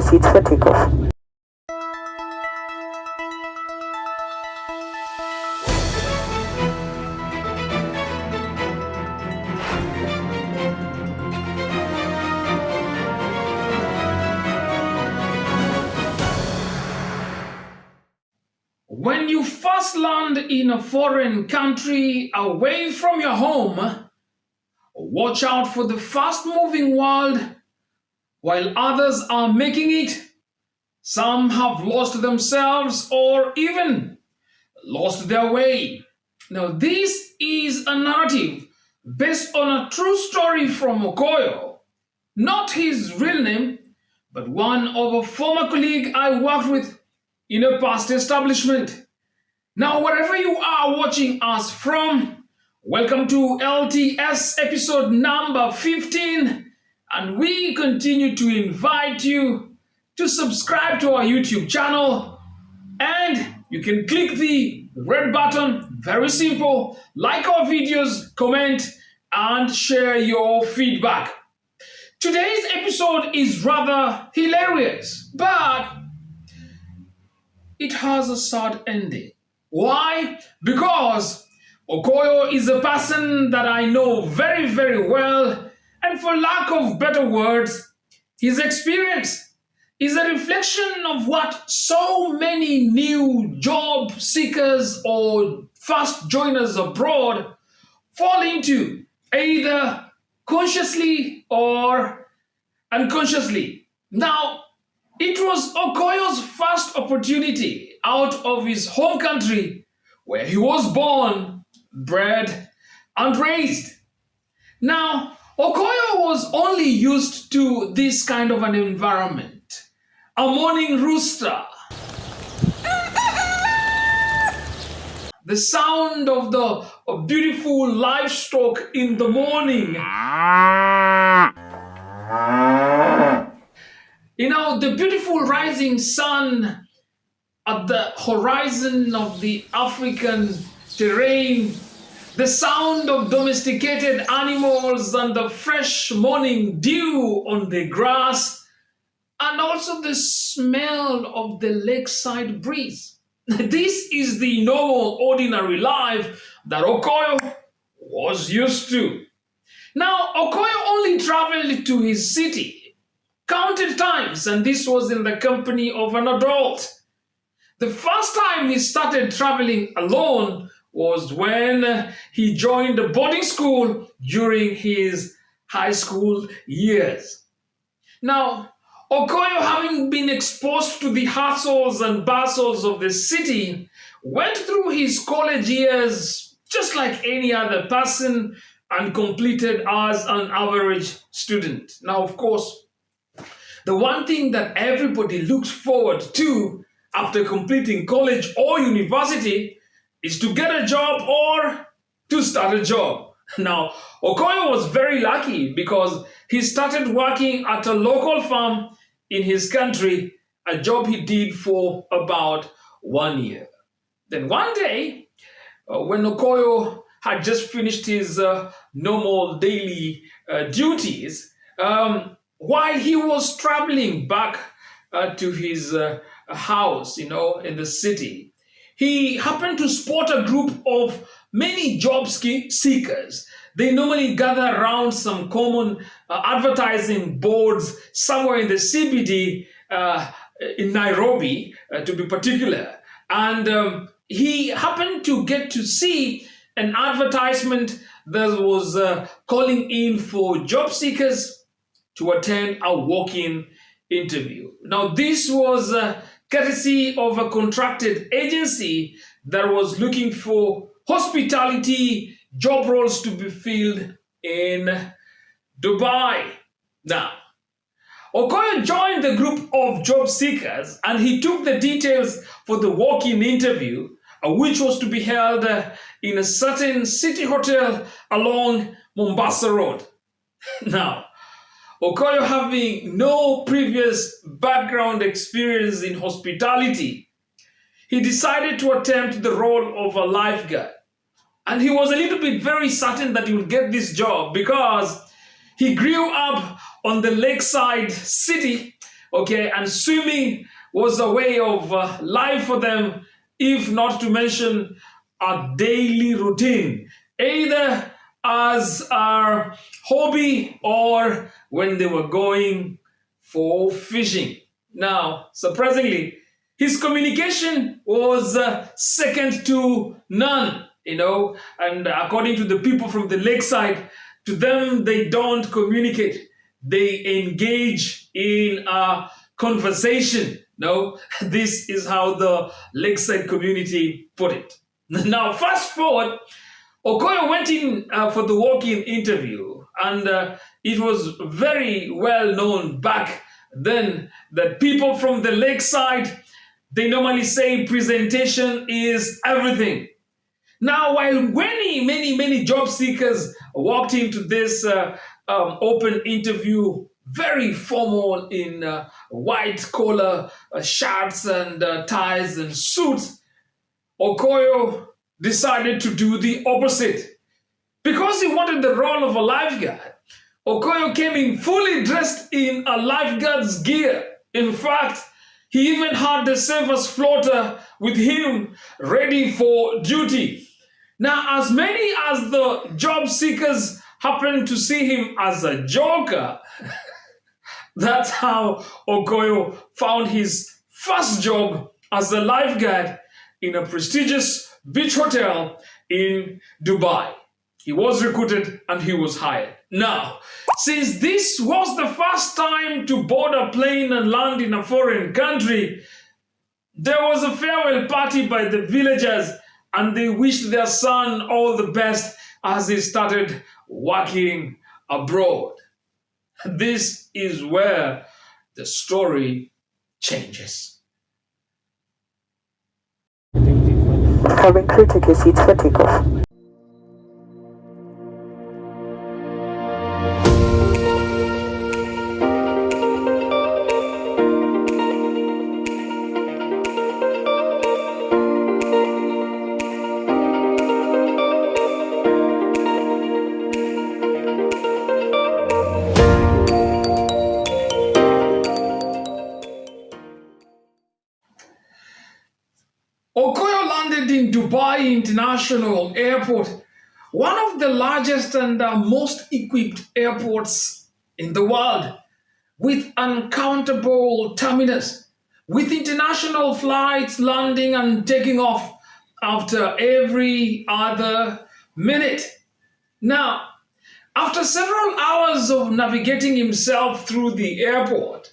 seats for takeoff. When you first land in a foreign country away from your home, watch out for the fast moving world while others are making it. Some have lost themselves or even lost their way. Now, this is a narrative based on a true story from Okoyo, not his real name, but one of a former colleague I worked with in a past establishment. Now, wherever you are watching us from, welcome to LTS episode number 15. And we continue to invite you to subscribe to our YouTube channel. And you can click the red button, very simple, like our videos, comment, and share your feedback. Today's episode is rather hilarious, but it has a sad ending. Why? Because Okoyo is a person that I know very, very well, and for lack of better words, his experience is a reflection of what so many new job seekers or fast joiners abroad fall into, either consciously or unconsciously. Now, it was Okoyo's first opportunity out of his home country where he was born, bred, and raised. Now, Okoyo was only used to this kind of an environment. A morning rooster. The sound of the beautiful livestock in the morning. You know, the beautiful rising sun at the horizon of the African terrain, the sound of domesticated animals and the fresh morning dew on the grass, and also the smell of the lakeside breeze. This is the normal, ordinary life that Okoyo was used to. Now, Okoyo only traveled to his city counted times, and this was in the company of an adult. The first time he started traveling alone was when he joined a boarding school during his high school years. Now, Okoyo, having been exposed to the hustles and bustles of the city, went through his college years just like any other person and completed as an average student. Now, of course, the one thing that everybody looks forward to after completing college or university is to get a job or to start a job. Now, Okoyo was very lucky because he started working at a local farm in his country, a job he did for about one year. Then one day, uh, when Okoyo had just finished his uh, normal daily uh, duties, um, while he was traveling back uh, to his uh, house, you know, in the city, he happened to spot a group of many job seekers. They normally gather around some common uh, advertising boards somewhere in the CBD uh, in Nairobi, uh, to be particular. And um, he happened to get to see an advertisement that was uh, calling in for job seekers to attend a walk-in interview. Now, this was uh, courtesy of a contracted agency that was looking for hospitality job roles to be filled in Dubai. Now, Okoyo joined the group of job seekers and he took the details for the walk-in interview, uh, which was to be held uh, in a certain city hotel along Mombasa Road. now, Okoyo having no previous background experience in hospitality, he decided to attempt the role of a lifeguard. And he was a little bit very certain that he would get this job because he grew up on the lakeside city Okay, and swimming was a way of uh, life for them, if not to mention a daily routine, either as a hobby or when they were going for fishing. Now, surprisingly, his communication was uh, second to none, you know, and according to the people from the lakeside, to them, they don't communicate. They engage in a conversation. No, this is how the lakeside community put it. Now, fast forward, Okoyo went in uh, for the walk-in interview, and uh, it was very well known back then that people from the lakeside, they normally say presentation is everything. Now, while many, many, many job seekers walked into this uh, um, open interview very formal in uh, white collar uh, shirts and uh, ties and suits, Okoyo decided to do the opposite. Because he wanted the role of a lifeguard, Okoyo came in fully dressed in a lifeguard's gear. In fact, he even had the service floater with him ready for duty. Now, as many as the job seekers happened to see him as a joker, that's how Okoyo found his first job as a lifeguard in a prestigious beach hotel in Dubai. He was recruited and he was hired. Now, since this was the first time to board a plane and land in a foreign country, there was a farewell party by the villagers and they wished their son all the best as he started working abroad. This is where the story changes. Take your seats for takeoff. Airport, one of the largest and uh, most equipped airports in the world, with uncountable terminals, with international flights landing and taking off after every other minute. Now, after several hours of navigating himself through the airport,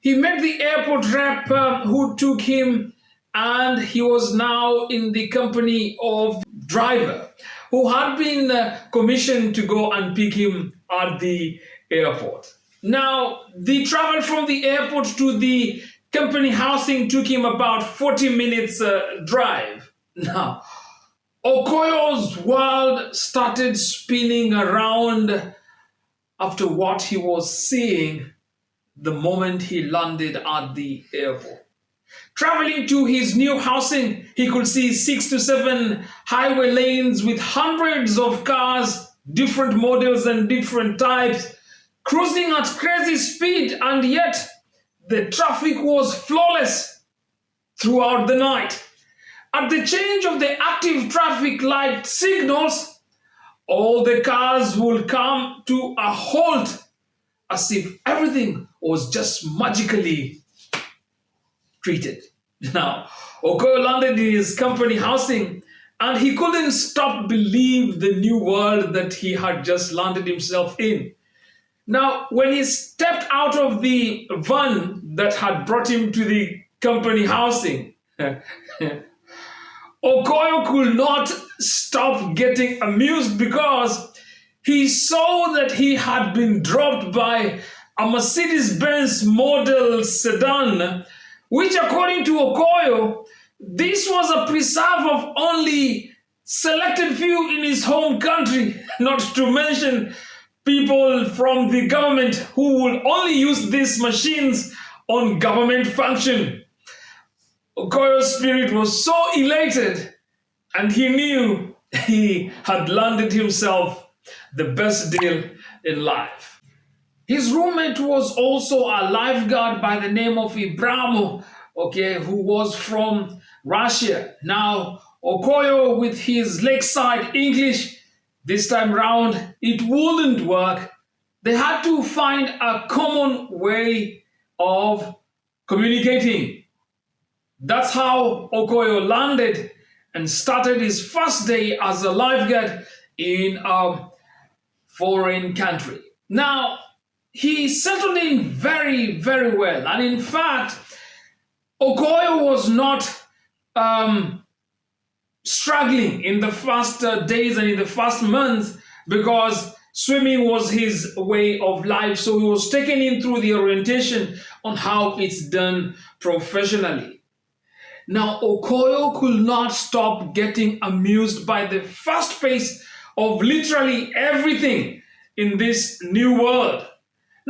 he met the airport rep uh, who took him and he was now in the company of driver who had been uh, commissioned to go and pick him at the airport. Now, the travel from the airport to the company housing took him about 40 minutes uh, drive. Now, Okoyo's world started spinning around after what he was seeing the moment he landed at the airport. Traveling to his new housing, he could see six to seven highway lanes with hundreds of cars, different models and different types, cruising at crazy speed, and yet the traffic was flawless throughout the night. At the change of the active traffic light signals, all the cars will come to a halt as if everything was just magically treated. Now, Okoyo landed in his company housing and he couldn't stop believe the new world that he had just landed himself in. Now, when he stepped out of the van that had brought him to the company housing, Okoyo could not stop getting amused because he saw that he had been dropped by a Mercedes-Benz model sedan which according to Okoyo, this was a preserve of only selected few in his home country, not to mention people from the government who would only use these machines on government function. Okoyo's spirit was so elated and he knew he had landed himself the best deal in life. His roommate was also a lifeguard by the name of Ibrahimo, okay, who was from Russia. Now, Okoyo with his lakeside English, this time round, it wouldn't work. They had to find a common way of communicating. That's how Okoyo landed and started his first day as a lifeguard in a foreign country. Now, he settled in very, very well. And in fact, Okoyo was not um, struggling in the first uh, days and in the first months because swimming was his way of life. So he was taken in through the orientation on how it's done professionally. Now, Okoyo could not stop getting amused by the fast pace of literally everything in this new world.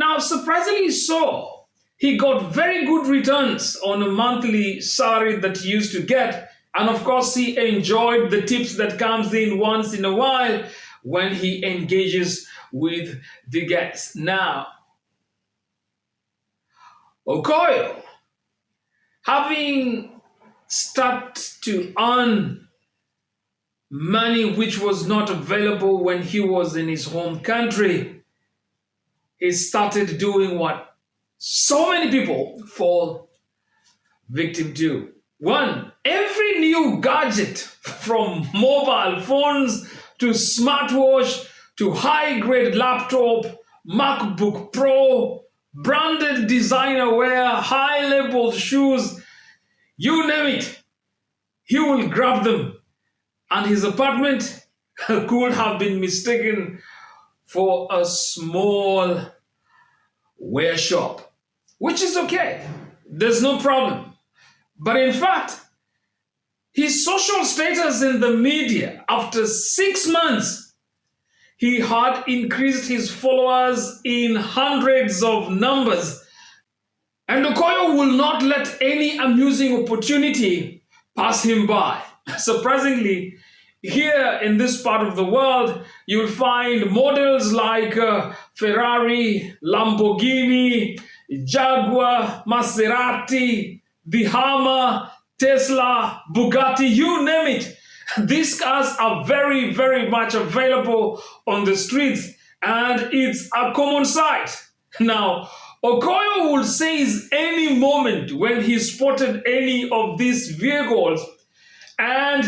Now, surprisingly so, he got very good returns on a monthly salary that he used to get. And of course, he enjoyed the tips that comes in once in a while when he engages with the guests. Now, Okoyo, having started to earn money which was not available when he was in his home country, he started doing what so many people fall victim to. One, every new gadget from mobile phones to smartwatch to high-grade laptop, MacBook Pro, branded designer wear, high-labeled shoes, you name it, he will grab them. And his apartment could have been mistaken for a small wear shop, which is okay. There's no problem. But in fact, his social status in the media after six months, he had increased his followers in hundreds of numbers. And Okoyo will not let any amusing opportunity pass him by. Surprisingly, here in this part of the world, you'll find models like uh, Ferrari, Lamborghini, Jaguar, Maserati, the Tesla, Bugatti, you name it. These cars are very, very much available on the streets and it's a common sight. Now, Okoyo will seize any moment when he spotted any of these vehicles and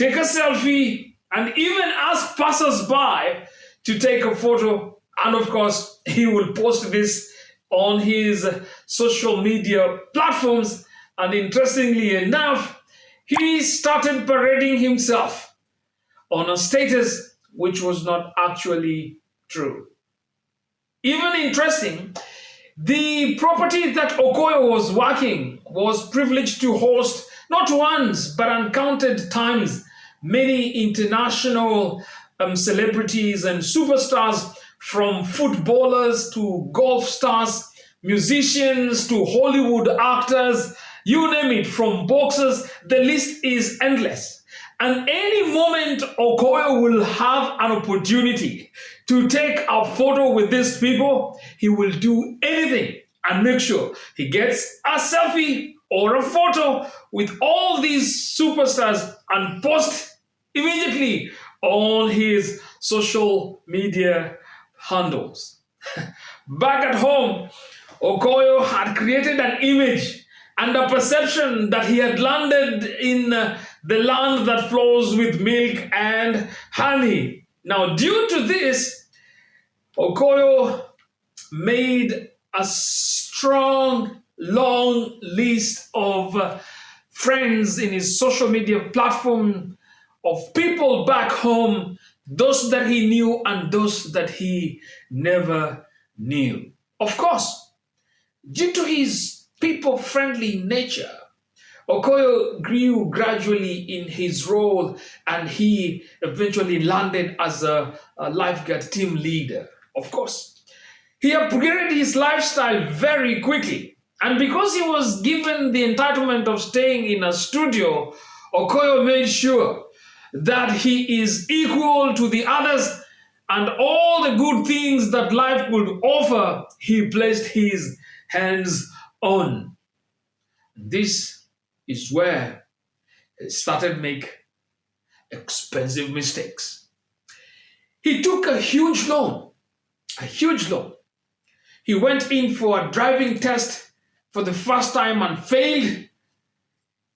take a selfie and even ask passers-by to take a photo. And of course, he will post this on his social media platforms. And interestingly enough, he started parading himself on a status which was not actually true. Even interesting, the property that Okoyo was working was privileged to host not once, but uncounted times many international um, celebrities and superstars from footballers to golf stars, musicians to Hollywood actors, you name it, from boxers, the list is endless. And any moment Okoyo will have an opportunity to take a photo with these people, he will do anything and make sure he gets a selfie or a photo with all these superstars and post immediately on his social media handles. Back at home, Okoyo had created an image and a perception that he had landed in uh, the land that flows with milk and honey. Now, due to this, Okoyo made a strong, long list of uh, friends in his social media platform of people back home, those that he knew and those that he never knew. Of course, due to his people-friendly nature, Okoyo grew gradually in his role and he eventually landed as a, a lifeguard team leader. Of course, he upgraded his lifestyle very quickly. And because he was given the entitlement of staying in a studio, Okoyo made sure that he is equal to the others and all the good things that life could offer, he placed his hands on. This is where he started make expensive mistakes. He took a huge loan, a huge loan. He went in for a driving test for the first time and failed.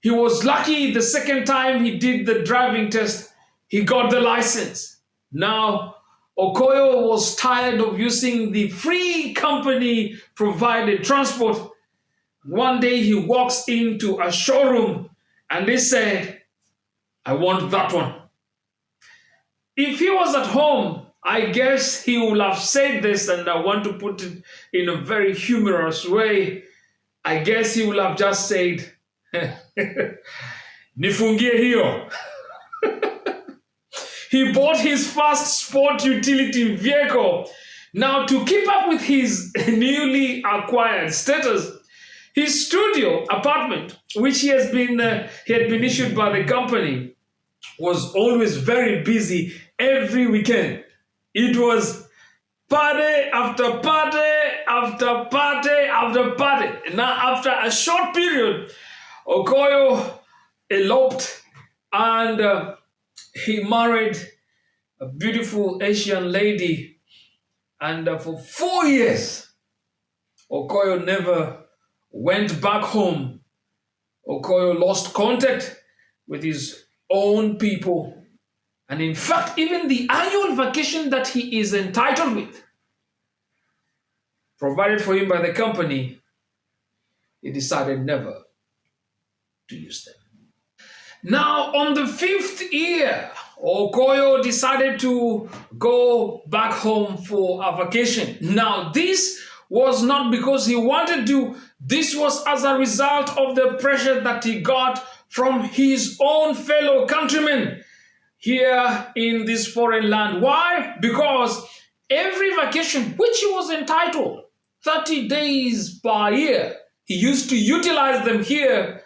He was lucky the second time he did the driving test, he got the license. Now, Okoyo was tired of using the free company provided transport. One day he walks into a showroom and they said, I want that one. If he was at home, I guess he would have said this, and I want to put it in a very humorous way. I guess he would have just said, Nifungie hiyo. he bought his first sport utility vehicle. Now, to keep up with his newly acquired status, his studio apartment, which he has been uh, he had been issued by the company, was always very busy every weekend. It was party after party after party after party. Now, after a short period, Okoyo eloped and uh, he married a beautiful Asian lady. And uh, for four years, Okoyo never went back home. Okoyo lost contact with his own people. And in fact, even the annual vacation that he is entitled with, provided for him by the company, he decided never to use them. Now, on the fifth year, Okoyo decided to go back home for a vacation. Now, this was not because he wanted to, this was as a result of the pressure that he got from his own fellow countrymen here in this foreign land. Why? Because every vacation, which he was entitled, 30 days per year, he used to utilize them here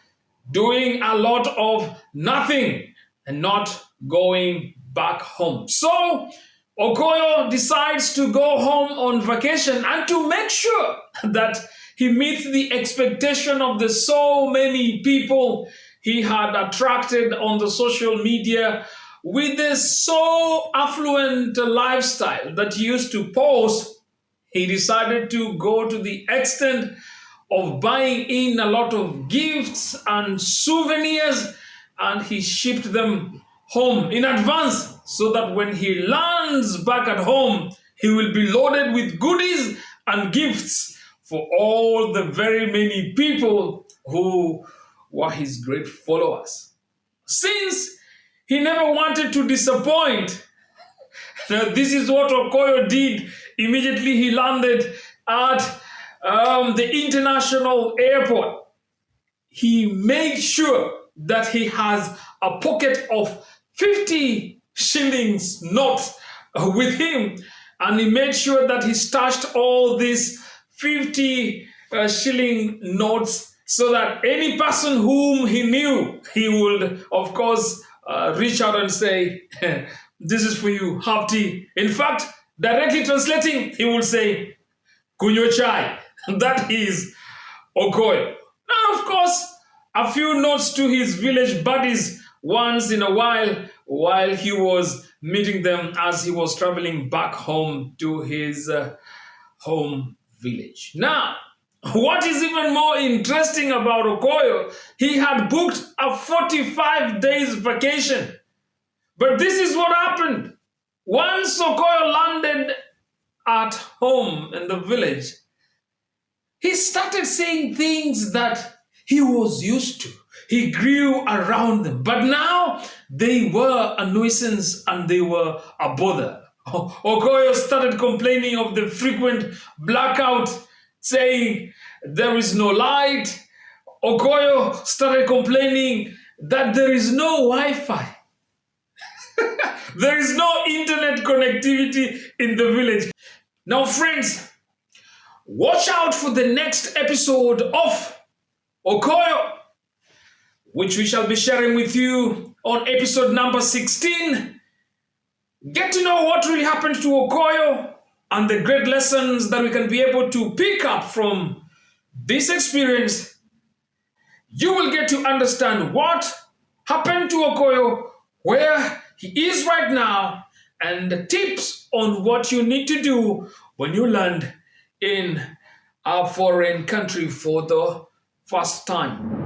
doing a lot of nothing and not going back home. So Okoyo decides to go home on vacation and to make sure that he meets the expectation of the so many people he had attracted on the social media with this so affluent lifestyle that he used to post, he decided to go to the extent of buying in a lot of gifts and souvenirs and he shipped them home in advance so that when he lands back at home, he will be loaded with goodies and gifts for all the very many people who were his great followers. Since he never wanted to disappoint, now this is what Okoyo did. Immediately he landed at um, the international airport, he made sure that he has a pocket of 50 shillings notes with him. And he made sure that he stashed all these 50 uh, shilling notes so that any person whom he knew he would of course uh, reach out and say this is for you have tea in fact directly translating he would say kunyo chai that is Okoyo. Now, of course, a few notes to his village buddies once in a while while he was meeting them as he was traveling back home to his uh, home village. Now, what is even more interesting about Okoyo, he had booked a 45 days vacation. But this is what happened. Once Okoyo landed at home in the village, he started saying things that he was used to. He grew around them. But now they were a nuisance and they were a bother. Okoyo started complaining of the frequent blackout, saying there is no light. Okoyo started complaining that there is no Wi-Fi. there is no internet connectivity in the village. Now, friends, Watch out for the next episode of Okoyo, which we shall be sharing with you on episode number 16. get to know what really happened to Okoyo and the great lessons that we can be able to pick up from this experience, you will get to understand what happened to Okoyo, where he is right now, and the tips on what you need to do when you land in a foreign country for the first time.